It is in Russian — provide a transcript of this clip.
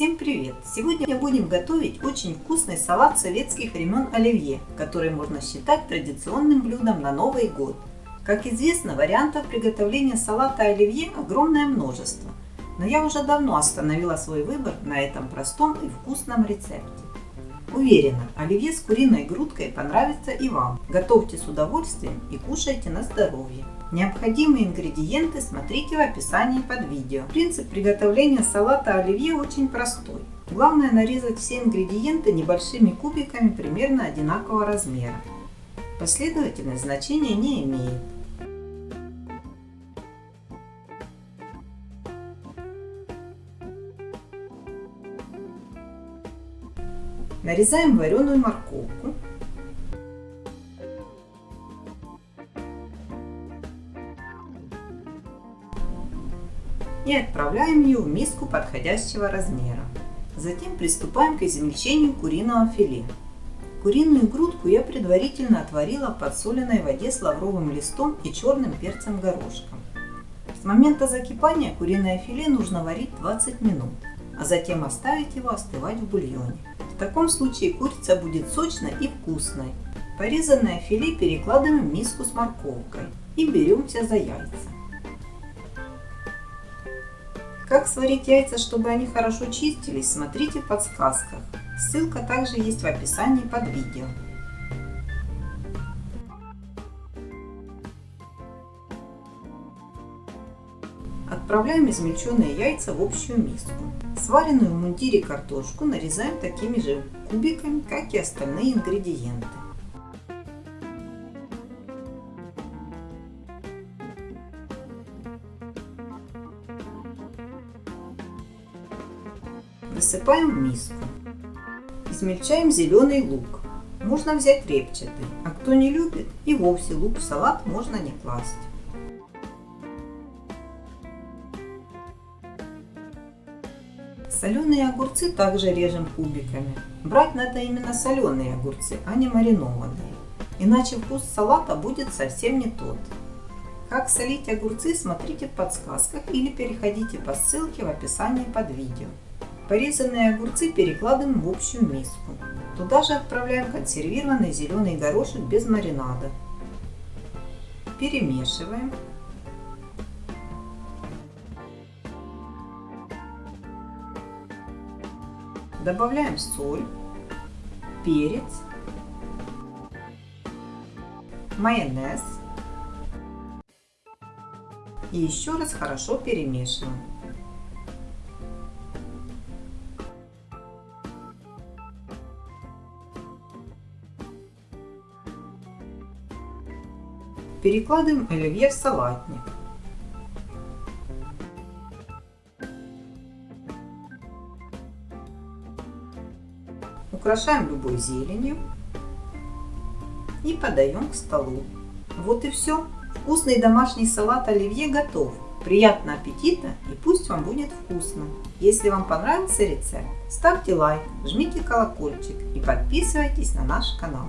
Всем привет! Сегодня будем готовить очень вкусный салат советских времен оливье, который можно считать традиционным блюдом на Новый год. Как известно, вариантов приготовления салата оливье огромное множество, но я уже давно остановила свой выбор на этом простом и вкусном рецепте. Уверена, оливье с куриной грудкой понравится и вам. Готовьте с удовольствием и кушайте на здоровье. Необходимые ингредиенты смотрите в описании под видео. Принцип приготовления салата оливье очень простой. Главное нарезать все ингредиенты небольшими кубиками примерно одинакового размера. Последовательность значения не имеет. Нарезаем вареную морковку. И отправляем ее в миску подходящего размера. Затем приступаем к измельчению куриного филе. Куриную грудку я предварительно отварила в подсоленной воде с лавровым листом и черным перцем горошком. С момента закипания куриное филе нужно варить 20 минут, а затем оставить его остывать в бульоне. В таком случае курица будет сочной и вкусной. Порезанное филе перекладываем в миску с морковкой и беремся за яйца. Как сварить яйца, чтобы они хорошо чистились, смотрите в подсказках. Ссылка также есть в описании под видео. Отправляем измельченные яйца в общую миску. Сваренную в мундире картошку нарезаем такими же кубиками, как и остальные ингредиенты. Высыпаем в миску. Измельчаем зеленый лук. Можно взять репчатый, а кто не любит, и вовсе лук в салат можно не класть. Соленые огурцы также режем кубиками. Брать надо именно соленые огурцы, а не маринованные. Иначе вкус салата будет совсем не тот. Как солить огурцы, смотрите в подсказках или переходите по ссылке в описании под видео. Порезанные огурцы перекладываем в общую миску. Туда же отправляем консервированный зеленый горошек без маринада. Перемешиваем. Добавляем соль, перец, майонез и еще раз хорошо перемешиваем. Перекладываем оливье в салатник. Украшаем любой зеленью и подаем к столу. Вот и все. Вкусный домашний салат оливье готов. Приятного аппетита и пусть вам будет вкусно. Если вам понравился рецепт, ставьте лайк, жмите колокольчик и подписывайтесь на наш канал.